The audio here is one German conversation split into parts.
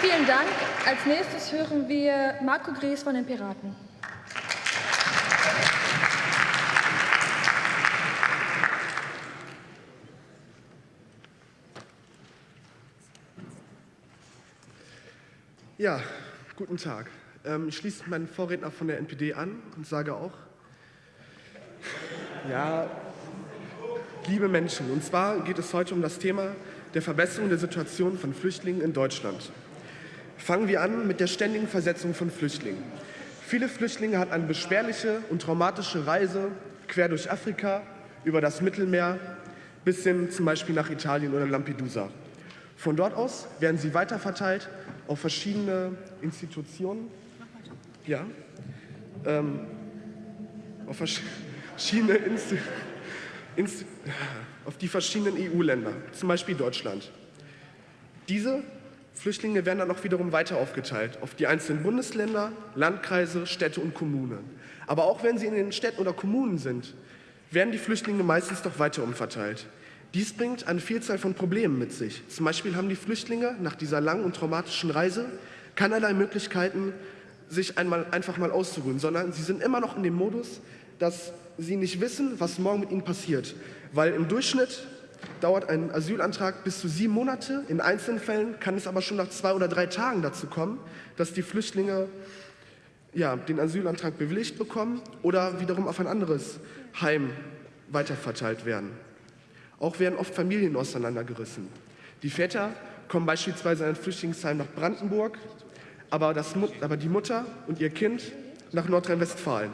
Vielen Dank. Als nächstes hören wir Marco Gries von den Piraten. Ja, guten Tag. Ähm, ich schließe meinen Vorredner von der NPD an und sage auch, ja, liebe Menschen, und zwar geht es heute um das Thema der Verbesserung der Situation von Flüchtlingen in Deutschland. Fangen wir an mit der ständigen Versetzung von Flüchtlingen. Viele Flüchtlinge hatten eine beschwerliche und traumatische Reise quer durch Afrika, über das Mittelmeer bis hin zum Beispiel nach Italien oder Lampedusa. Von dort aus werden sie weiterverteilt auf verschiedene Institutionen, ja, ähm, auf verschiedene Insti Insti auf die verschiedenen EU-Länder, zum Beispiel Deutschland. Diese Flüchtlinge werden dann auch wiederum weiter aufgeteilt auf die einzelnen Bundesländer, Landkreise, Städte und Kommunen. Aber auch wenn sie in den Städten oder Kommunen sind, werden die Flüchtlinge meistens doch weiter umverteilt. Dies bringt eine Vielzahl von Problemen mit sich. Zum Beispiel haben die Flüchtlinge nach dieser langen und traumatischen Reise keinerlei Möglichkeiten, sich einmal, einfach mal auszuruhen, sondern sie sind immer noch in dem Modus, dass sie nicht wissen, was morgen mit ihnen passiert. Weil im Durchschnitt dauert ein Asylantrag bis zu sieben Monate. In einzelnen Fällen kann es aber schon nach zwei oder drei Tagen dazu kommen, dass die Flüchtlinge ja, den Asylantrag bewilligt bekommen oder wiederum auf ein anderes Heim weiterverteilt werden. Auch werden oft Familien auseinandergerissen. Die Väter kommen beispielsweise in ein Flüchtlingsheim nach Brandenburg, aber, das, aber die Mutter und ihr Kind nach Nordrhein-Westfalen.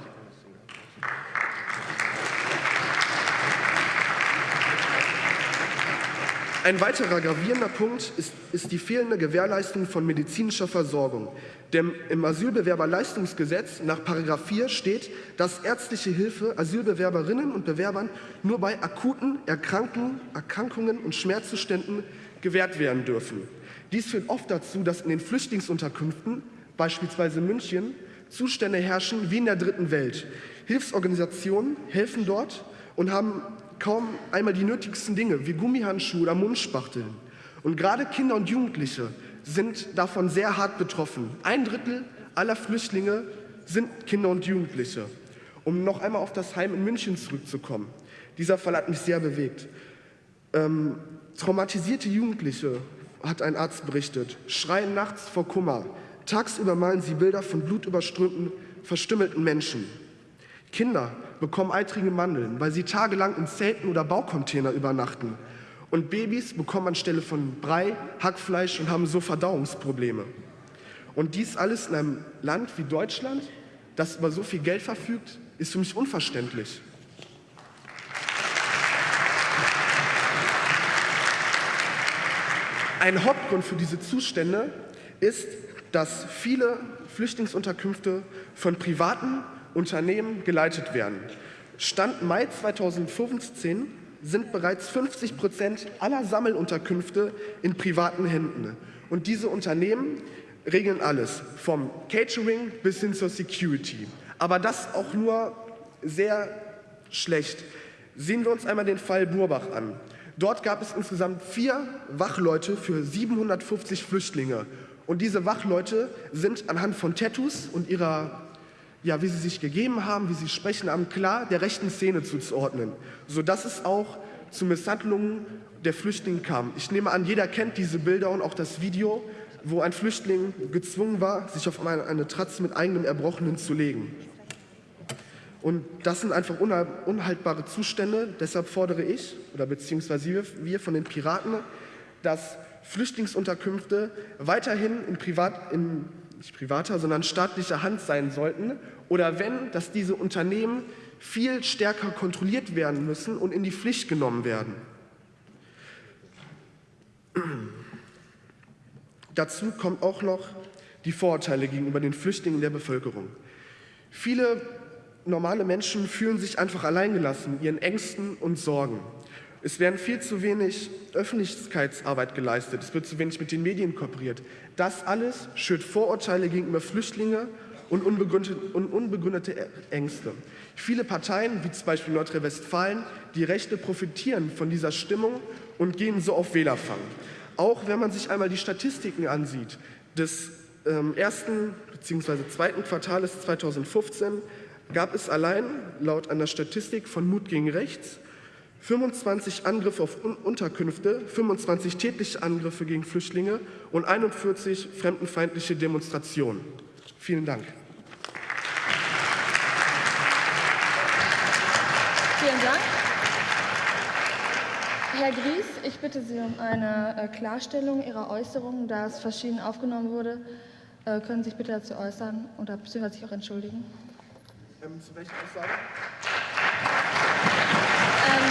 Ein weiterer gravierender Punkt ist, ist, die fehlende Gewährleistung von medizinischer Versorgung. Denn im Asylbewerberleistungsgesetz nach 4 steht, dass ärztliche Hilfe Asylbewerberinnen und Bewerbern nur bei akuten Erkrankungen und Schmerzzuständen gewährt werden dürfen. Dies führt oft dazu, dass in den Flüchtlingsunterkünften, beispielsweise München, Zustände herrschen wie in der dritten Welt. Hilfsorganisationen helfen dort und haben kaum einmal die nötigsten Dinge wie Gummihandschuhe oder Mundspachteln. Und gerade Kinder und Jugendliche sind davon sehr hart betroffen. Ein Drittel aller Flüchtlinge sind Kinder und Jugendliche. Um noch einmal auf das Heim in München zurückzukommen. Dieser Fall hat mich sehr bewegt. Ähm, traumatisierte Jugendliche, hat ein Arzt berichtet, schreien nachts vor Kummer. Tagsüber malen sie Bilder von blutüberströmten, verstümmelten Menschen. Kinder bekommen eitrige Mandeln, weil sie tagelang in Zelten oder Baucontainer übernachten. Und Babys bekommen anstelle von Brei Hackfleisch und haben so Verdauungsprobleme. Und dies alles in einem Land wie Deutschland, das über so viel Geld verfügt, ist für mich unverständlich. Ein Hauptgrund für diese Zustände ist, dass viele Flüchtlingsunterkünfte von privaten Unternehmen geleitet werden. Stand Mai 2015 sind bereits 50 Prozent aller Sammelunterkünfte in privaten Händen. Und diese Unternehmen regeln alles, vom Catering bis hin zur Security. Aber das auch nur sehr schlecht. Sehen wir uns einmal den Fall Burbach an. Dort gab es insgesamt vier Wachleute für 750 Flüchtlinge. Und diese Wachleute sind anhand von Tattoos und ihrer ja, wie sie sich gegeben haben, wie sie sprechen haben, klar der rechten Szene zuzuordnen, sodass es auch zu Misshandlungen der Flüchtlinge kam. Ich nehme an, jeder kennt diese Bilder und auch das Video, wo ein Flüchtling gezwungen war, sich auf eine, eine Tratze mit eigenem Erbrochenen zu legen. Und das sind einfach unhaltbare Zustände. Deshalb fordere ich, oder beziehungsweise wir von den Piraten, dass Flüchtlingsunterkünfte weiterhin in, Privat, in nicht privater, sondern staatlicher Hand sein sollten oder wenn, dass diese Unternehmen viel stärker kontrolliert werden müssen und in die Pflicht genommen werden. Dazu kommt auch noch die Vorurteile gegenüber den Flüchtlingen der Bevölkerung. Viele normale Menschen fühlen sich einfach alleingelassen, ihren Ängsten und Sorgen. Es werden viel zu wenig Öffentlichkeitsarbeit geleistet, es wird zu wenig mit den Medien kooperiert. Das alles schürt Vorurteile gegenüber Flüchtlingen und unbegründete, Ängste. Viele Parteien, wie zum Beispiel Nordrhein-Westfalen, die Rechte profitieren von dieser Stimmung und gehen so auf Wählerfang. Auch wenn man sich einmal die Statistiken ansieht, des ähm, ersten bzw. zweiten Quartals 2015 gab es allein laut einer Statistik von Mut gegen Rechts 25 Angriffe auf Unterkünfte, 25 tätliche Angriffe gegen Flüchtlinge und 41 fremdenfeindliche Demonstrationen. Vielen Dank. Vielen Dank. Herr Gries, ich bitte Sie um eine äh, Klarstellung Ihrer Äußerungen, da es verschieden aufgenommen wurde. Äh, können Sie sich bitte dazu äußern oder beziehungsweise sich auch entschuldigen? Ähm, zu welcher Aussage? Ähm,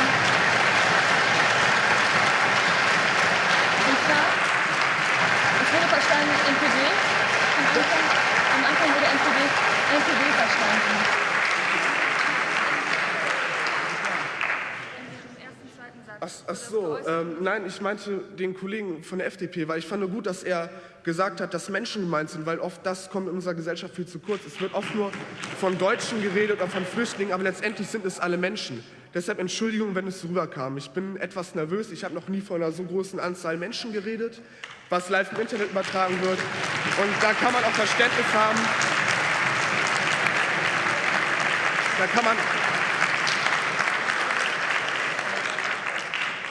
und zwar, es wurde verstanden NPD. Am Anfang, am Anfang wurde NPD, NPD verstanden. Ach, ach so, ähm, nein, ich meinte den Kollegen von der FDP, weil ich fand nur gut, dass er gesagt hat, dass Menschen gemeint sind, weil oft das kommt in unserer Gesellschaft viel zu kurz. Es wird oft nur von Deutschen geredet oder von Flüchtlingen, aber letztendlich sind es alle Menschen. Deshalb Entschuldigung, wenn es rüberkam. Ich bin etwas nervös. Ich habe noch nie von einer so großen Anzahl Menschen geredet, was live im Internet übertragen wird. Und da kann man auch Verständnis haben. Da kann man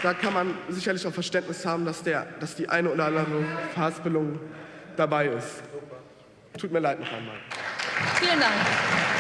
da kann man sicherlich auch Verständnis haben, dass, der, dass die eine oder andere Verhaspelung dabei ist. Tut mir leid noch einmal. Vielen Dank.